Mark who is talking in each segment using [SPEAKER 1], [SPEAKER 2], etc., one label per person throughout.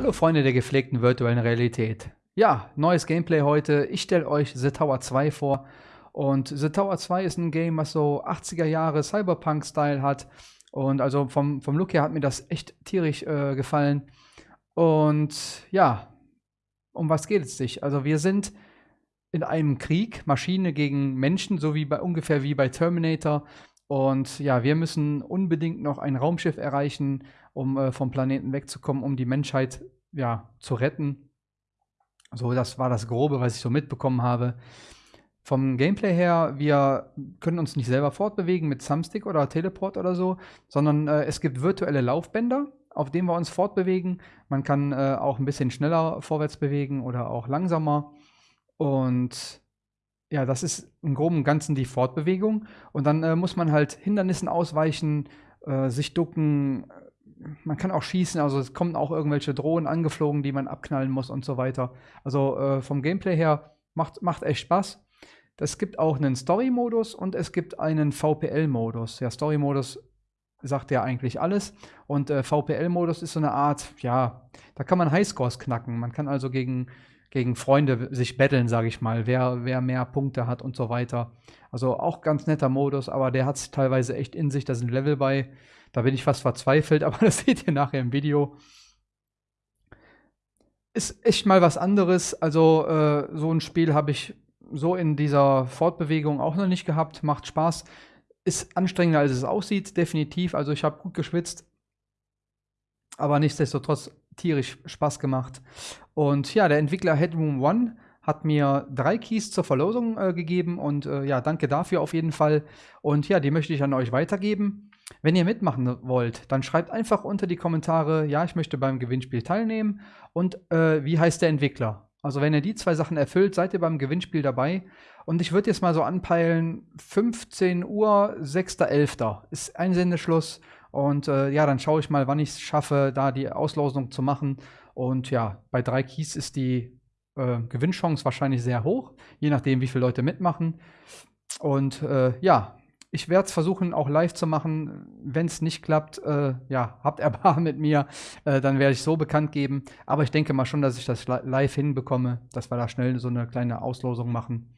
[SPEAKER 1] Hallo Freunde der gepflegten virtuellen Realität. Ja, neues Gameplay heute. Ich stelle euch The Tower 2 vor. Und The Tower 2 ist ein Game, was so 80er Jahre Cyberpunk-Style hat. Und also vom, vom Look her hat mir das echt tierisch äh, gefallen. Und ja, um was geht es sich? Also wir sind in einem Krieg, Maschine gegen Menschen, so wie bei ungefähr wie bei Terminator. Und ja, wir müssen unbedingt noch ein Raumschiff erreichen, um äh, vom Planeten wegzukommen, um die Menschheit ja, zu retten. So, das war das Grobe, was ich so mitbekommen habe. Vom Gameplay her, wir können uns nicht selber fortbewegen mit Thumbstick oder Teleport oder so, sondern äh, es gibt virtuelle Laufbänder, auf denen wir uns fortbewegen. Man kann äh, auch ein bisschen schneller vorwärts bewegen oder auch langsamer. Und ja, das ist im Groben und Ganzen die Fortbewegung. Und dann äh, muss man halt Hindernissen ausweichen, äh, sich ducken. Man kann auch schießen, also es kommen auch irgendwelche Drohnen angeflogen, die man abknallen muss und so weiter. Also äh, vom Gameplay her macht, macht echt Spaß. Es gibt auch einen Story-Modus und es gibt einen VPL-Modus. Der Story-Modus sagt ja eigentlich alles. Und äh, VPL-Modus ist so eine Art, ja, da kann man Highscores knacken. Man kann also gegen gegen Freunde sich betteln, sage ich mal, wer, wer mehr Punkte hat und so weiter. Also auch ganz netter Modus, aber der hat es teilweise echt in sich. Da sind Level bei, da bin ich fast verzweifelt, aber das seht ihr nachher im Video. Ist echt mal was anderes. Also äh, so ein Spiel habe ich so in dieser Fortbewegung auch noch nicht gehabt. Macht Spaß. Ist anstrengender, als es aussieht, definitiv. Also ich habe gut geschwitzt. Aber nichtsdestotrotz tierisch Spaß gemacht. Und ja, der Entwickler Headroom One hat mir drei Keys zur Verlosung äh, gegeben und äh, ja, danke dafür auf jeden Fall. Und ja, die möchte ich an euch weitergeben. Wenn ihr mitmachen wollt, dann schreibt einfach unter die Kommentare, ja, ich möchte beim Gewinnspiel teilnehmen und äh, wie heißt der Entwickler. Also wenn ihr die zwei Sachen erfüllt, seid ihr beim Gewinnspiel dabei. Und ich würde jetzt mal so anpeilen, 15 Uhr, 6.11. ist Einsendeschluss. Und äh, ja, dann schaue ich mal, wann ich es schaffe, da die Auslosung zu machen. Und ja, bei drei Keys ist die äh, Gewinnchance wahrscheinlich sehr hoch, je nachdem, wie viele Leute mitmachen. Und äh, ja, ich werde es versuchen, auch live zu machen. Wenn es nicht klappt, äh, ja, habt Erbarmen mit mir, äh, dann werde ich so bekannt geben. Aber ich denke mal schon, dass ich das live hinbekomme, dass wir da schnell so eine kleine Auslosung machen.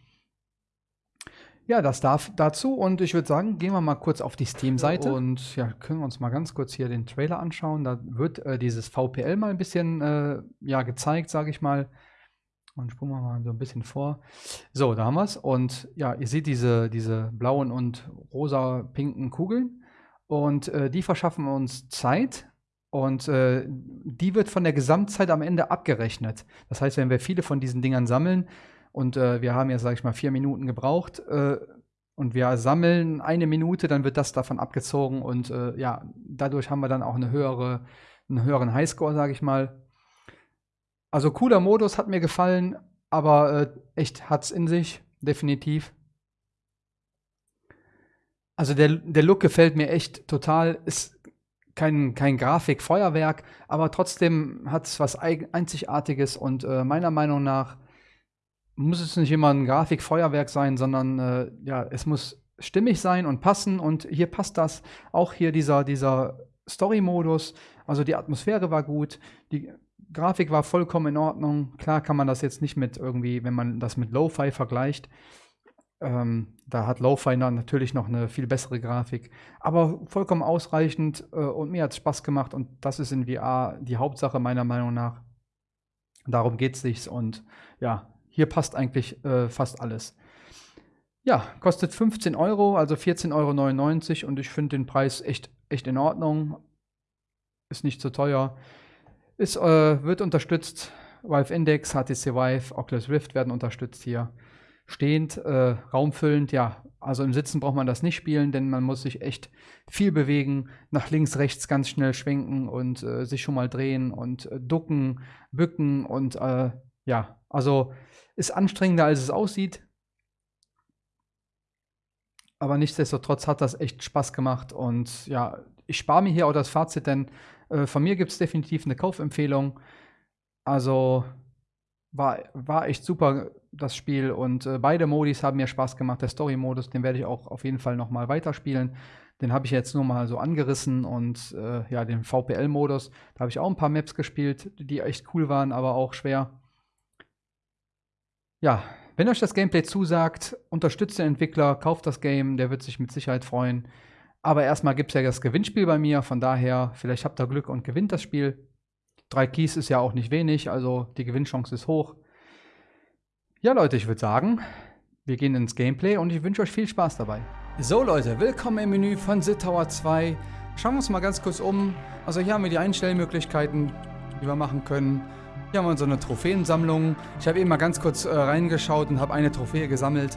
[SPEAKER 1] Ja, das darf dazu und ich würde sagen, gehen wir mal kurz auf die Steam-Seite und ja, können wir uns mal ganz kurz hier den Trailer anschauen. Da wird äh, dieses VPL mal ein bisschen äh, ja, gezeigt, sage ich mal. Und springen wir mal so ein bisschen vor. So, da haben wir es. Und ja, ihr seht diese, diese blauen und rosa-pinken Kugeln. Und äh, die verschaffen uns Zeit. Und äh, die wird von der Gesamtzeit am Ende abgerechnet. Das heißt, wenn wir viele von diesen Dingern sammeln, und äh, wir haben jetzt, sage ich mal, vier Minuten gebraucht äh, und wir sammeln eine Minute, dann wird das davon abgezogen und äh, ja, dadurch haben wir dann auch eine höhere, einen höheren Highscore, sage ich mal. Also cooler Modus, hat mir gefallen, aber äh, echt hat's in sich, definitiv. Also der, der Look gefällt mir echt total. Ist kein, kein Grafikfeuerwerk, aber trotzdem hat es was Einzigartiges und äh, meiner Meinung nach muss es nicht immer ein Grafikfeuerwerk sein, sondern äh, ja, es muss stimmig sein und passen. Und hier passt das. Auch hier dieser, dieser Story-Modus. Also die Atmosphäre war gut, die Grafik war vollkommen in Ordnung. Klar kann man das jetzt nicht mit irgendwie, wenn man das mit Lo-Fi vergleicht. Ähm, da hat Lo-Fi natürlich noch eine viel bessere Grafik. Aber vollkommen ausreichend äh, und mir hat es Spaß gemacht. Und das ist in VR die Hauptsache meiner Meinung nach. Darum geht es sich. Und ja, hier passt eigentlich äh, fast alles. Ja, kostet 15 Euro, also 14,99 Euro und ich finde den Preis echt, echt in Ordnung. Ist nicht zu teuer. Es äh, wird unterstützt. Valve Index, HTC Vive, Oculus Rift werden unterstützt hier. Stehend, äh, raumfüllend, ja. Also im Sitzen braucht man das nicht spielen, denn man muss sich echt viel bewegen, nach links, rechts ganz schnell schwenken und äh, sich schon mal drehen und äh, ducken, bücken und äh, ja, also ist anstrengender, als es aussieht. Aber nichtsdestotrotz hat das echt Spaß gemacht. Und ja, ich spare mir hier auch das Fazit, denn äh, von mir gibt es definitiv eine Kaufempfehlung. Also war, war echt super das Spiel. Und äh, beide Modis haben mir Spaß gemacht. Der Story-Modus, den werde ich auch auf jeden Fall noch mal weiterspielen. Den habe ich jetzt nur mal so angerissen. Und äh, ja, den VPL-Modus, da habe ich auch ein paar Maps gespielt, die echt cool waren, aber auch schwer. Ja, wenn euch das Gameplay zusagt, unterstützt den Entwickler, kauft das Game, der wird sich mit Sicherheit freuen. Aber erstmal gibt es ja das Gewinnspiel bei mir, von daher, vielleicht habt ihr Glück und gewinnt das Spiel. Drei Keys ist ja auch nicht wenig, also die Gewinnchance ist hoch. Ja, Leute, ich würde sagen, wir gehen ins Gameplay und ich wünsche euch viel Spaß dabei. So, Leute, willkommen im Menü von Sid Tower 2. Schauen wir uns mal ganz kurz um. Also hier haben wir die Einstellmöglichkeiten, die wir machen können. Hier haben wir so eine Trophäensammlung. Ich habe eben mal ganz kurz äh, reingeschaut und habe eine Trophäe gesammelt.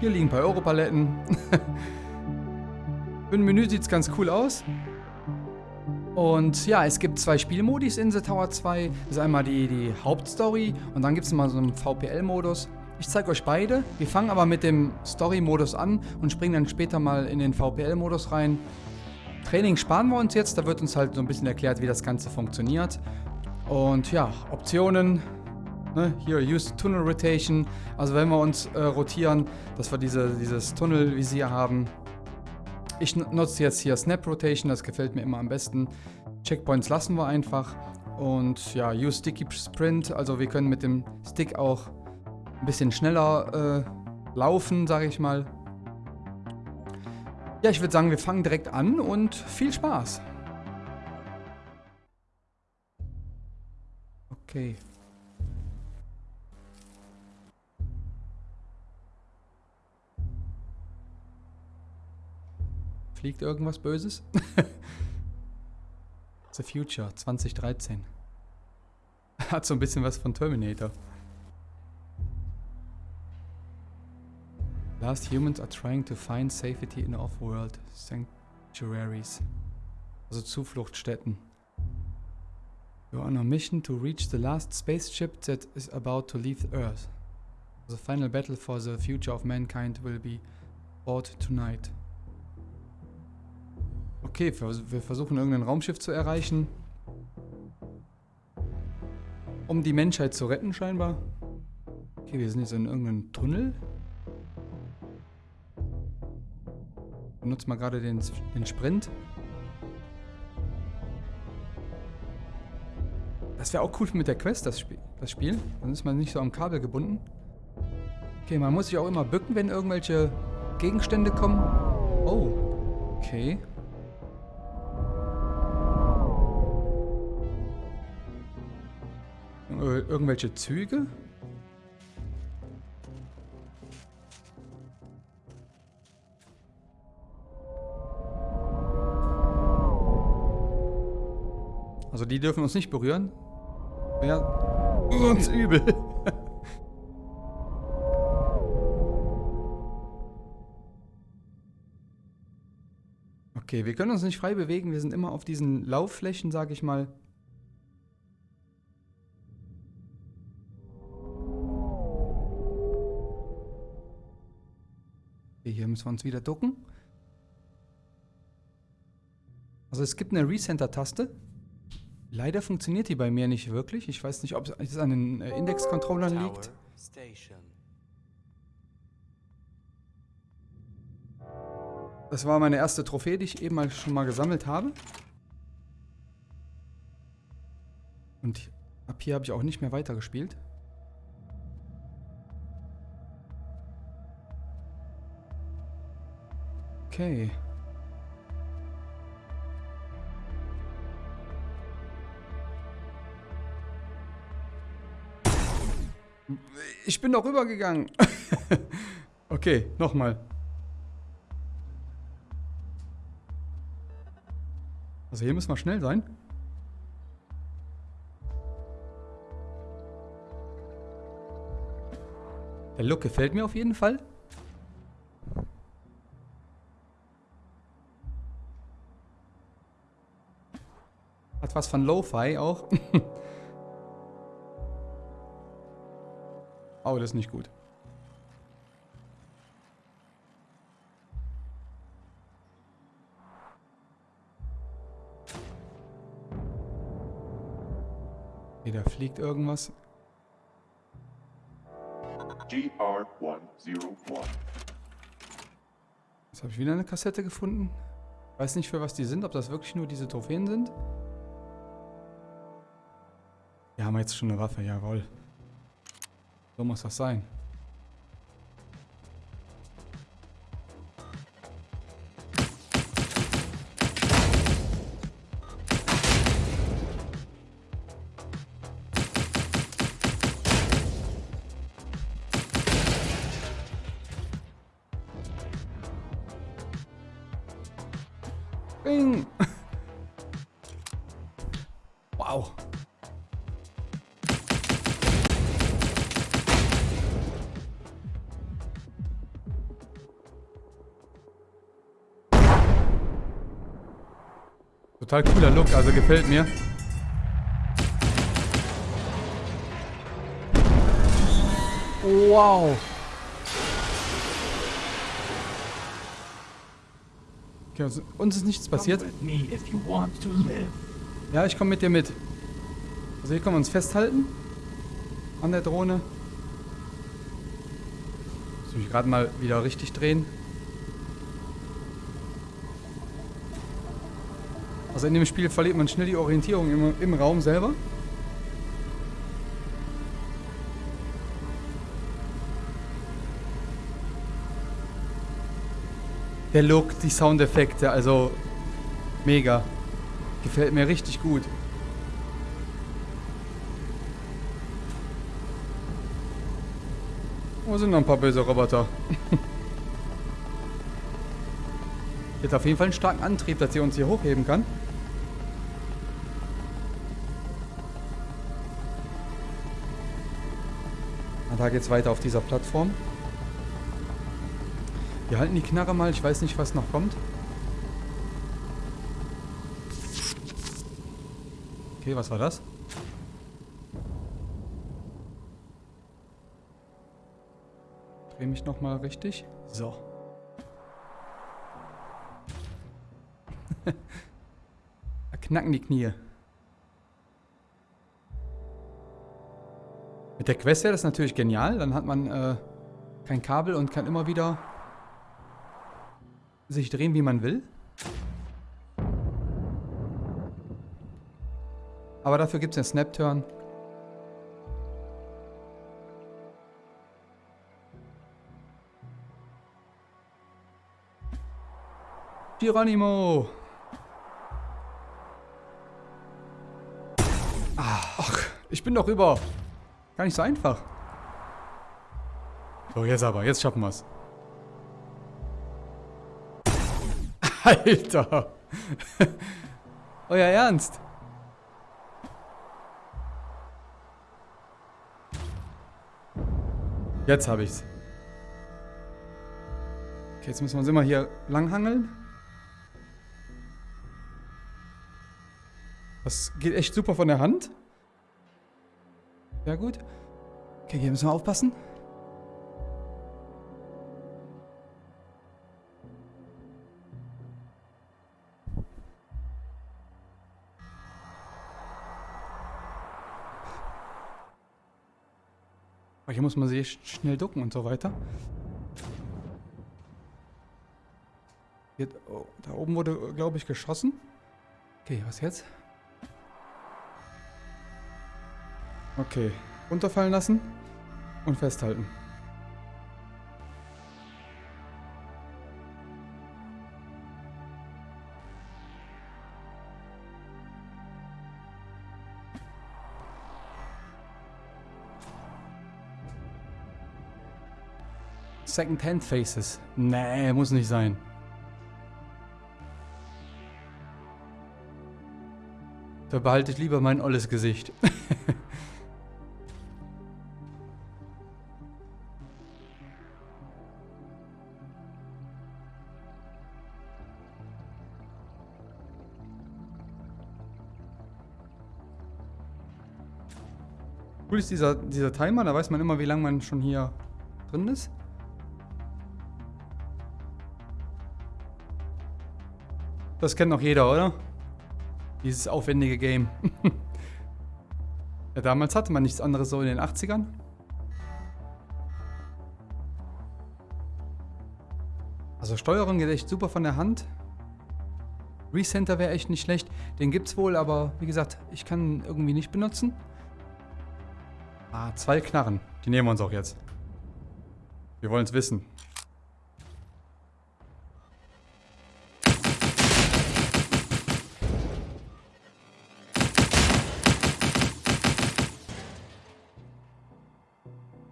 [SPEAKER 1] Hier liegen ein paar Europaletten. Ein Menü sieht es ganz cool aus. Und ja, es gibt zwei Spielmodis in The Tower 2. Das ist einmal die, die Hauptstory und dann gibt es mal so einen VPL-Modus. Ich zeige euch beide. Wir fangen aber mit dem Story-Modus an und springen dann später mal in den VPL-Modus rein. Training sparen wir uns jetzt, da wird uns halt so ein bisschen erklärt, wie das Ganze funktioniert. Und ja, Optionen, ne, hier Use Tunnel Rotation, also wenn wir uns äh, rotieren, dass wir diese, dieses Tunnelvisier haben, ich nutze jetzt hier Snap Rotation, das gefällt mir immer am besten. Checkpoints lassen wir einfach. Und ja, Use Sticky Sprint, also wir können mit dem Stick auch ein bisschen schneller äh, laufen, sage ich mal. Ja, ich würde sagen, wir fangen direkt an und viel Spaß. Okay. Fliegt irgendwas Böses? The Future 2013. Hat so ein bisschen was von Terminator. Last humans are trying to find safety in off-world sanctuaries. Also Zufluchtsstätten. You are on a mission to reach the last spaceship that is about to leave Earth. The final battle for the future of mankind will be fought tonight. Okay, wir versuchen irgendein Raumschiff zu erreichen. Um die Menschheit zu retten scheinbar. Okay, wir sind jetzt in irgendeinem Tunnel. Benutzt mal gerade den, den Sprint. Das wäre auch cool mit der Quest, das Spiel, das Spiel. Dann ist man nicht so am Kabel gebunden. Okay, man muss sich auch immer bücken, wenn irgendwelche Gegenstände kommen. Oh, okay. Irgendwelche Züge? Also die dürfen uns nicht berühren. Wäre sonst übel. okay, wir können uns nicht frei bewegen. Wir sind immer auf diesen Laufflächen, sage ich mal. Müssen wir uns wieder ducken. Also es gibt eine Recenter-Taste. Leider funktioniert die bei mir nicht wirklich. Ich weiß nicht, ob es an den äh, Index-Controllern liegt. Das war meine erste Trophäe, die ich eben mal schon mal gesammelt habe. Und ab hier habe ich auch nicht mehr weitergespielt. Okay. Ich bin doch rübergegangen. okay, nochmal. Also hier müssen wir schnell sein. Der Look gefällt mir auf jeden Fall. Hat was von Lo-Fi auch. oh, das ist nicht gut. Okay, da fliegt irgendwas.
[SPEAKER 2] GR101.
[SPEAKER 1] Jetzt habe ich wieder eine Kassette gefunden. Weiß nicht, für was die sind, ob das wirklich nur diese Trophäen sind. Wir haben jetzt schon eine Waffe, jawohl. So muss das sein. Total cooler Look, also gefällt mir. Wow. Okay, also uns ist nichts passiert. Ja, ich komme mit dir mit. Also hier können wir uns festhalten. An der Drohne. Muss mich gerade mal wieder richtig drehen. Also in dem Spiel verliert man schnell die Orientierung im, im Raum selber. Der Look, die Soundeffekte, also mega. Gefällt mir richtig gut. Wo sind noch ein paar böse Roboter? Jetzt auf jeden Fall einen starken Antrieb, dass sie uns hier hochheben kann. Da geht's weiter auf dieser Plattform. Wir halten die Knarre mal, ich weiß nicht, was noch kommt. Okay, was war das? Dreh mich nochmal richtig. So. da knacken die Knie. Mit der Quest wäre das natürlich genial. Dann hat man äh, kein Kabel und kann immer wieder sich drehen, wie man will. Aber dafür gibt es einen Snap-Turn. Geronimo! Ach, ich bin doch über. Gar nicht so einfach. So, jetzt aber. Jetzt schaffen wir's. Alter! Euer Ernst? Jetzt habe ich's. Okay, jetzt müssen wir uns immer hier langhangeln. Das geht echt super von der Hand. Sehr gut. Okay, hier müssen wir aufpassen. Aber hier muss man sich schnell ducken und so weiter. Hier, oh, da oben wurde, glaube ich, geschossen. Okay, was jetzt? Okay, runterfallen lassen und festhalten. Second-Hand Faces. Nee, muss nicht sein. Da behalte ich lieber mein olles Gesicht. Cool ist dieser, dieser Timer, da weiß man immer, wie lange man schon hier drin ist. Das kennt noch jeder, oder? Dieses aufwendige Game. ja, damals hatte man nichts anderes so in den 80ern. Also Steuerung geht echt super von der Hand. Recenter wäre echt nicht schlecht. Den gibt es wohl, aber wie gesagt, ich kann ihn irgendwie nicht benutzen. Ah, zwei Knarren. Die nehmen wir uns auch jetzt. Wir wollen es wissen.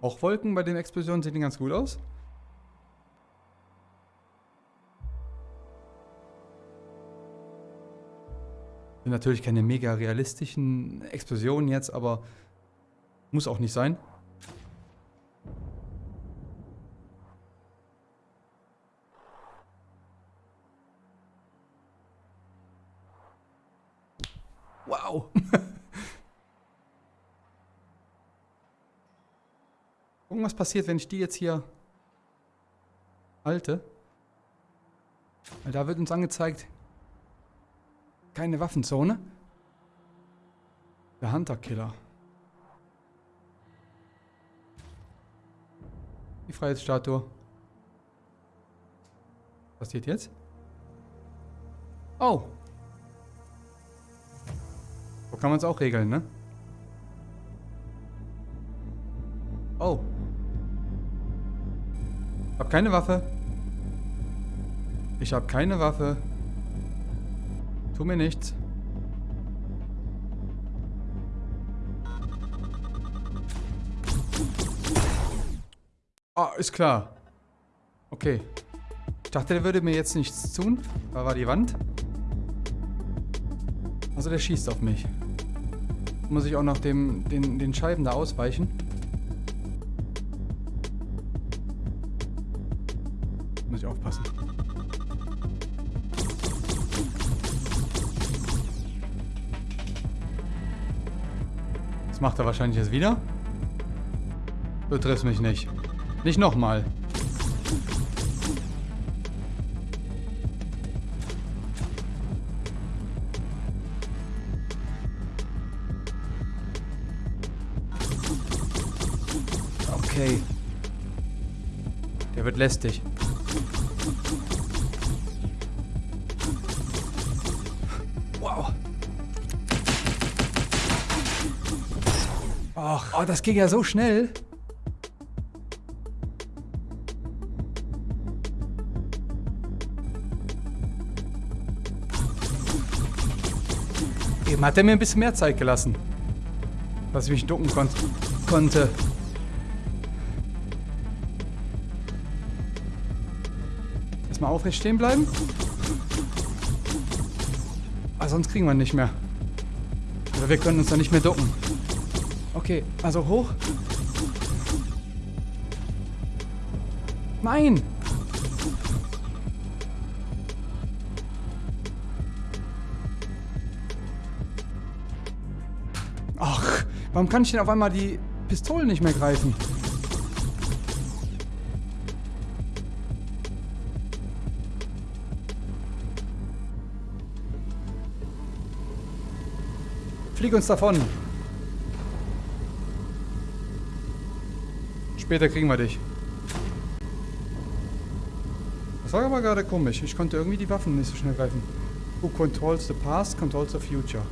[SPEAKER 1] Auch Wolken bei den Explosionen sehen ganz gut aus. Sind natürlich keine mega realistischen Explosionen jetzt, aber muss auch nicht sein. Wow. Gucken, was passiert, wenn ich die jetzt hier halte. Weil da wird uns angezeigt, keine Waffenzone. Der Hunter-Killer. Die Freiheitsstatue. Was passiert jetzt? Oh. So kann man es auch regeln, ne? Oh. Hab keine Waffe. Ich hab keine Waffe. Tu mir nichts. Ist klar. Okay. Ich dachte, der würde mir jetzt nichts tun. Da war die Wand. Also der schießt auf mich. Muss ich auch noch dem, den, den Scheiben da ausweichen. Muss ich aufpassen. Das macht er wahrscheinlich jetzt wieder. Du triffst mich nicht. Nicht nochmal. Okay. Der wird lästig. Wow. Oh, das ging ja so schnell. Eben hat er mir ein bisschen mehr Zeit gelassen. Dass ich mich ducken kon konnte. Erstmal aufrecht stehen bleiben. Ah, sonst kriegen wir ihn nicht mehr. Oder wir können uns dann nicht mehr ducken. Okay, also hoch. Nein! Warum kann ich denn auf einmal die Pistolen nicht mehr greifen? Flieg uns davon. Später kriegen wir dich. Das war aber gerade komisch. Ich konnte irgendwie die Waffen nicht so schnell greifen. Who controls the past, controls the future.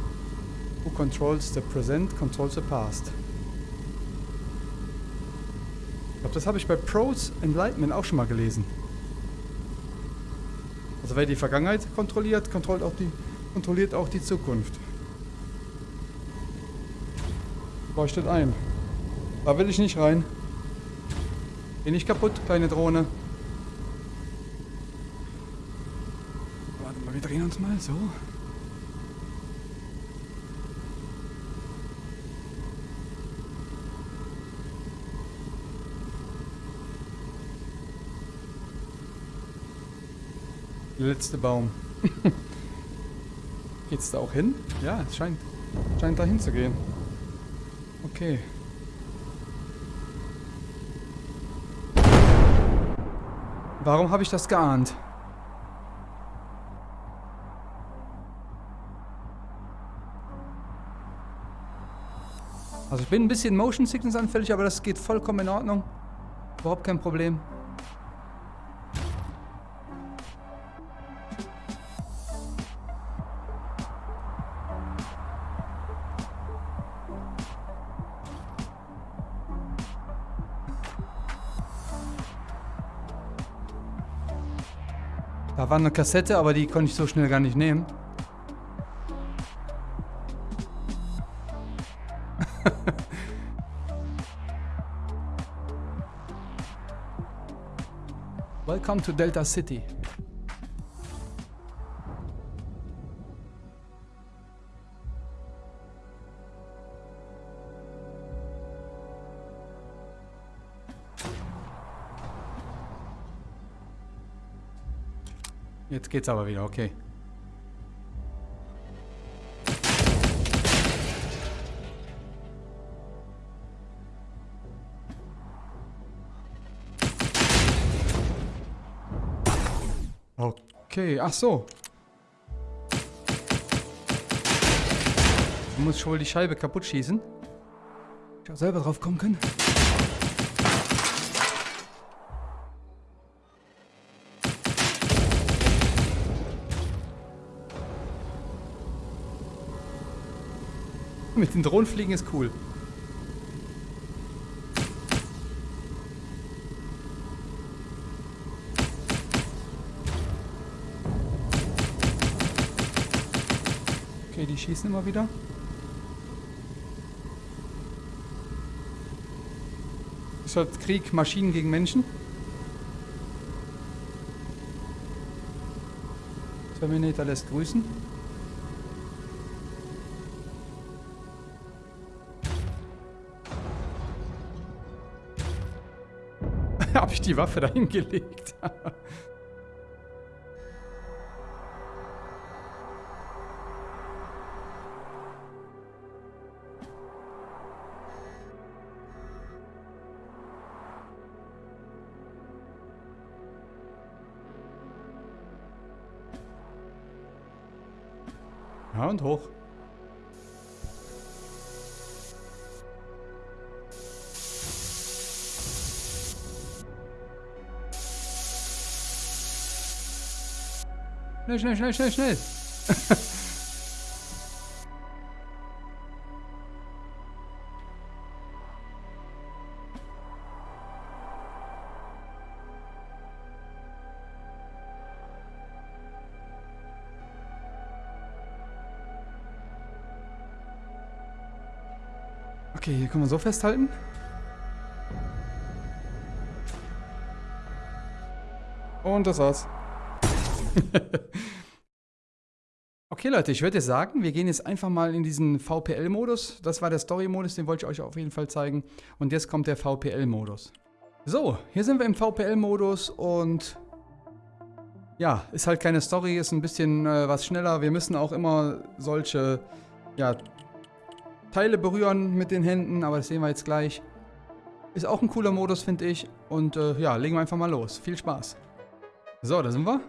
[SPEAKER 1] Who controls the present, controls the past. Ich glaube, das habe ich bei Pros Enlightenment auch schon mal gelesen. Also wer die Vergangenheit kontrolliert, kontrolliert auch die, kontrolliert auch die Zukunft. Leuchtet ein. Da will ich nicht rein. Geh nicht kaputt, kleine Drohne. Warte mal, wir drehen uns mal so. Der letzte Baum. Geht's da auch hin? Ja, es scheint, scheint da hinzugehen. Okay. Warum habe ich das geahnt? Also ich bin ein bisschen Motion Sickness anfällig, aber das geht vollkommen in Ordnung. Überhaupt kein Problem. Da war eine Kassette, aber die konnte ich so schnell gar nicht nehmen. Welcome to Delta City. Jetzt geht's aber wieder, okay. Okay, ach so. Du musst schon wohl die Scheibe kaputt schießen. Ich auch selber drauf kommen können. Mit den Drohnen fliegen ist cool. Okay, die schießen immer wieder. Ist halt Krieg Maschinen gegen Menschen. Terminator lässt grüßen. Die Waffe dahin gelegt? ja, und hoch. Schnell, schnell, schnell, schnell, schnell. Okay, hier können wir so festhalten. Und das war's. okay, Leute, ich würde sagen, wir gehen jetzt einfach mal in diesen VPL-Modus. Das war der Story-Modus, den wollte ich euch auf jeden Fall zeigen. Und jetzt kommt der VPL-Modus. So, hier sind wir im VPL-Modus und ja, ist halt keine Story, ist ein bisschen äh, was schneller. Wir müssen auch immer solche, ja, Teile berühren mit den Händen, aber das sehen wir jetzt gleich. Ist auch ein cooler Modus, finde ich. Und äh, ja, legen wir einfach mal los. Viel Spaß. So, da sind wir.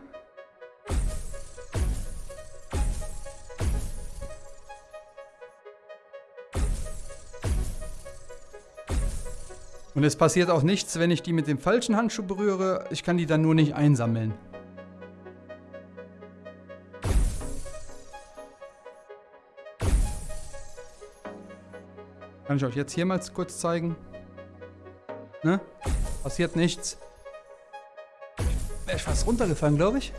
[SPEAKER 1] Und es passiert auch nichts, wenn ich die mit dem falschen Handschuh berühre. Ich kann die dann nur nicht einsammeln. Kann ich euch jetzt hier mal kurz zeigen. Ne? Passiert nichts. Wäre ich fast runtergefallen, glaube ich.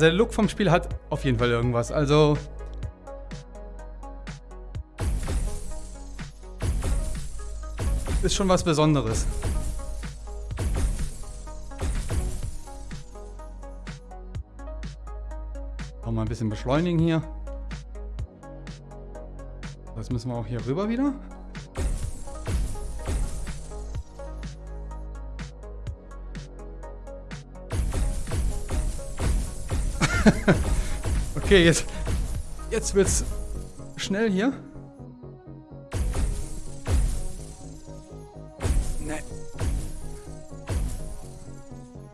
[SPEAKER 1] Also der Look vom Spiel hat auf jeden Fall irgendwas. Also... Ist schon was Besonderes. Auch mal ein bisschen beschleunigen hier. Das müssen wir auch hier rüber wieder. okay, jetzt, jetzt wird's schnell hier. Ne.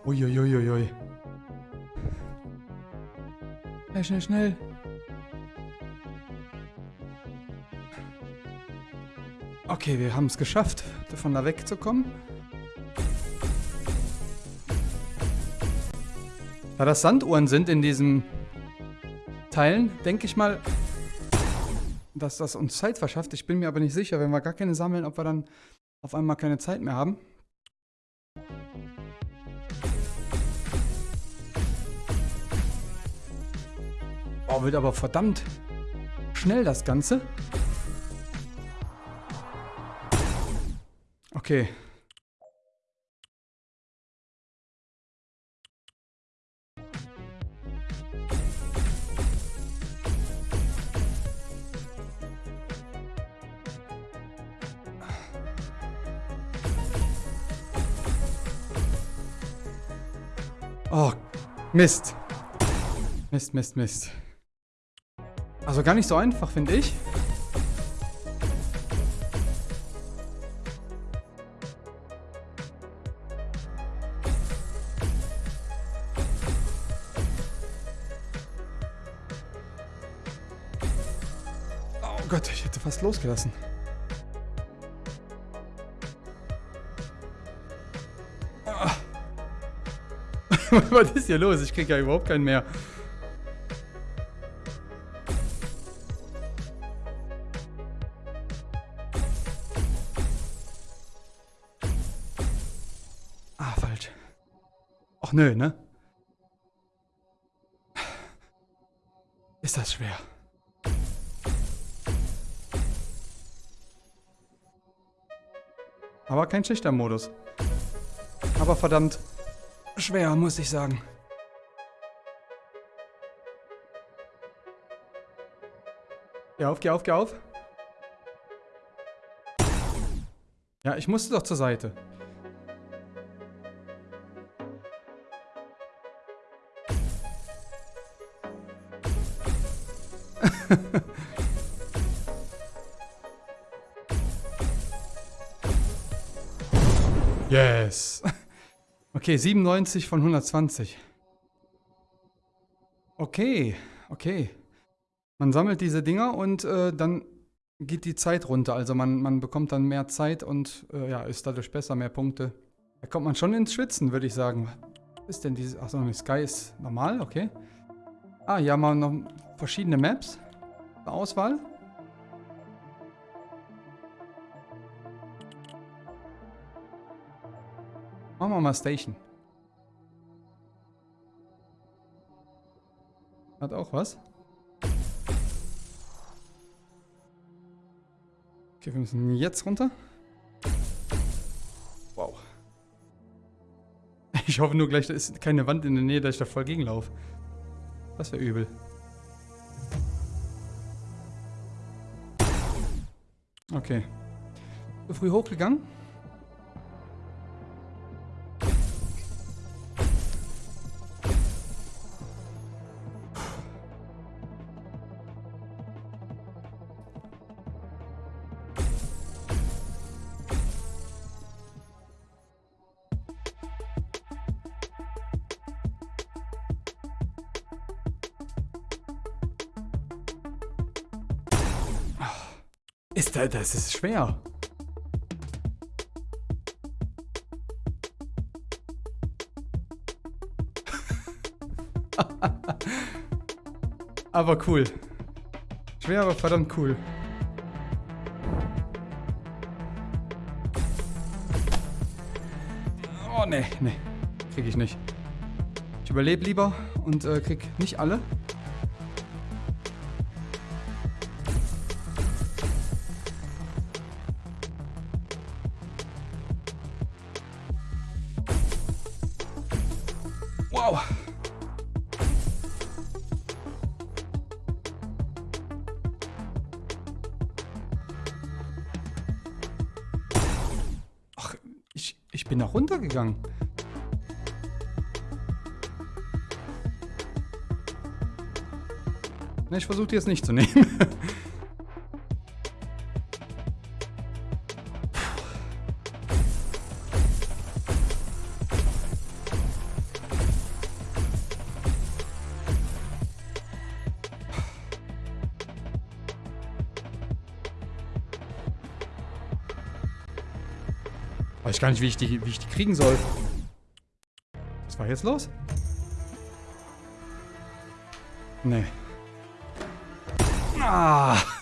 [SPEAKER 1] Uiuiuiui. Schnell, schnell, schnell. Okay, wir haben es geschafft, davon da wegzukommen. Da das Sanduhren sind in diesen Teilen, denke ich mal, dass das uns Zeit verschafft. Ich bin mir aber nicht sicher, wenn wir gar keine sammeln, ob wir dann auf einmal keine Zeit mehr haben. Oh, wird aber verdammt schnell das Ganze. Okay. Oh, Mist. Mist, Mist, Mist. Also gar nicht so einfach, finde ich. Oh Gott, ich hätte fast losgelassen. Was ist hier los? Ich krieg ja überhaupt keinen mehr. Ah, falsch. Ach nö, ne? Ist das schwer. Aber kein schlechter Modus. Aber verdammt schwer, muss ich sagen. Geh auf, geh auf, geh auf. Ja, ich musste doch zur Seite. Okay, 97 von 120. Okay, okay. Man sammelt diese Dinger und äh, dann geht die Zeit runter. Also man, man bekommt dann mehr Zeit und äh, ja, ist dadurch besser, mehr Punkte. Da kommt man schon ins Schwitzen, würde ich sagen. Was ist denn diese... Achso, Sky ist normal, okay. Ah, hier haben wir noch verschiedene Maps. Auswahl. Machen wir mal Station. Hat auch was. Okay, wir müssen jetzt runter. Wow. Ich hoffe nur gleich, da ist keine Wand in der Nähe, dass ich da voll gegenlaufe. Das wäre übel. Okay. Früh hochgegangen? Das ist schwer. aber cool. Schwer, aber verdammt cool. Oh, nee, nee. Krieg ich nicht. Ich überlebe lieber und äh, krieg nicht alle. Ich versuche die jetzt nicht zu nehmen. Weiß gar nicht, wie ich die, wie ich die kriegen soll. Was war jetzt los? Nee. Ah.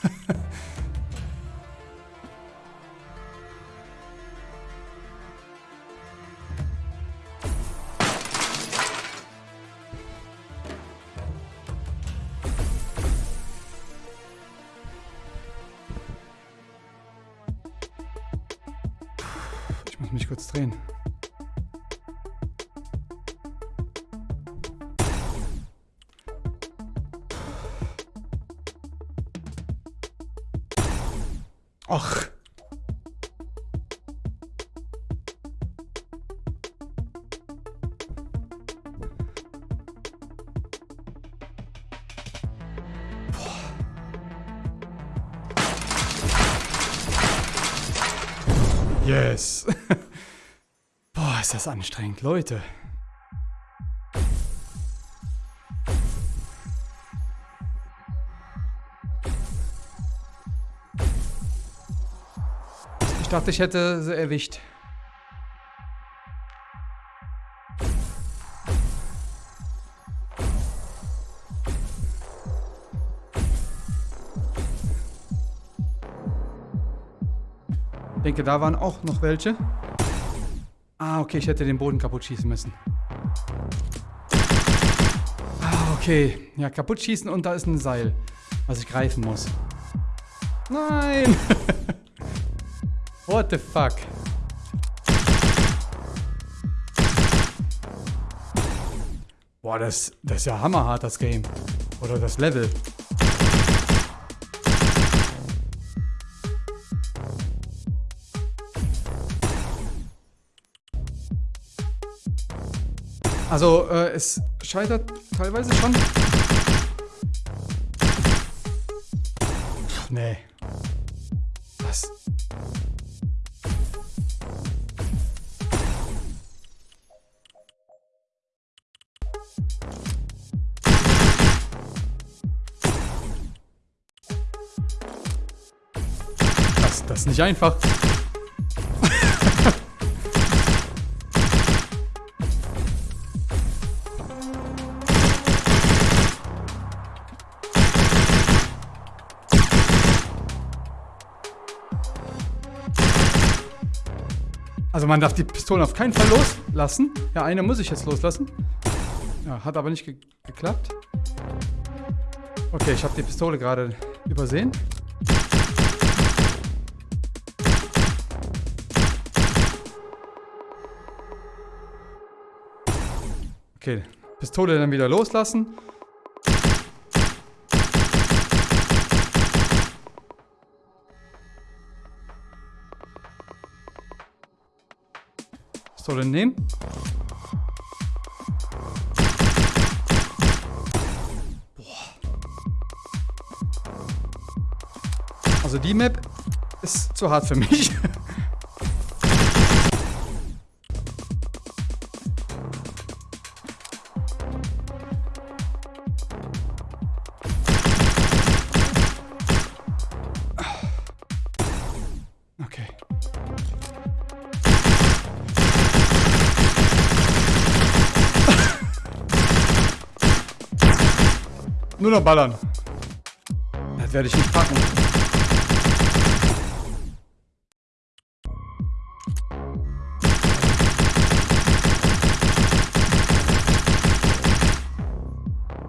[SPEAKER 1] Das anstrengend, Leute. Ich dachte, ich hätte sie erwischt. Ich denke, da waren auch noch welche. Ah, okay, ich hätte den Boden kaputt schießen müssen. Ah, okay. Ja, kaputt schießen und da ist ein Seil, was ich greifen muss. Nein! What the fuck? Boah, das, das ist ja hammerhart, das Game. Oder das Level. Also, äh, es scheitert teilweise schon. Pff, nee. Was? Das, das ist nicht einfach. Also man darf die Pistolen auf keinen Fall loslassen. Ja, eine muss ich jetzt loslassen. Ja, hat aber nicht ge geklappt. Okay, ich habe die Pistole gerade übersehen. Okay, Pistole dann wieder loslassen. Pistole nehmen. Boah. Also die Map ist zu hart für mich. noch ballern. Das werde ich nicht packen.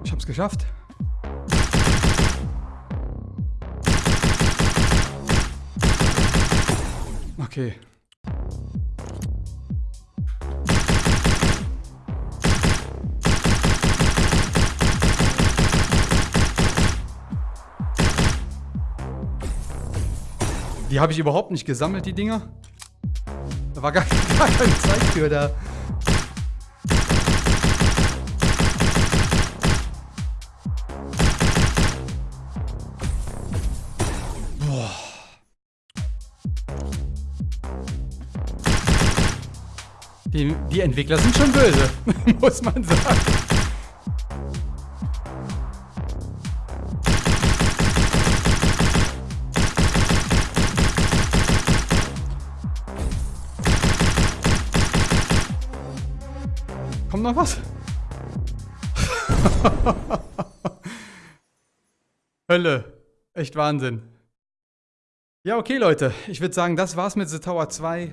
[SPEAKER 1] Ich hab's geschafft. Okay. Die habe ich überhaupt nicht gesammelt, die Dinger. Da war gar, gar keine Zeit für da. Boah. Die, die Entwickler sind schon böse, muss man sagen. Noch was? Hölle. Echt Wahnsinn. Ja, okay, Leute. Ich würde sagen, das war's mit The Tower 2.